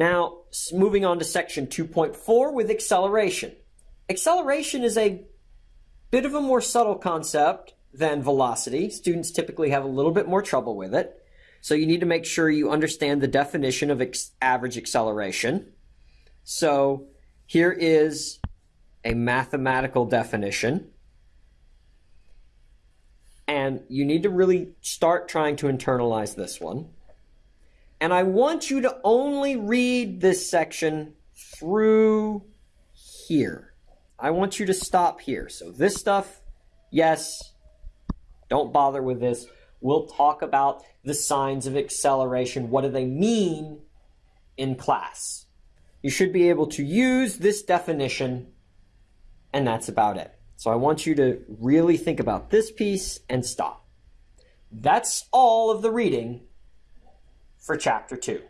Now, moving on to section 2.4 with acceleration. Acceleration is a bit of a more subtle concept than velocity. Students typically have a little bit more trouble with it. So you need to make sure you understand the definition of average acceleration. So here is a mathematical definition. And you need to really start trying to internalize this one. And I want you to only read this section through here. I want you to stop here. So this stuff, yes, don't bother with this. We'll talk about the signs of acceleration. What do they mean in class? You should be able to use this definition, and that's about it. So I want you to really think about this piece and stop. That's all of the reading for chapter 2.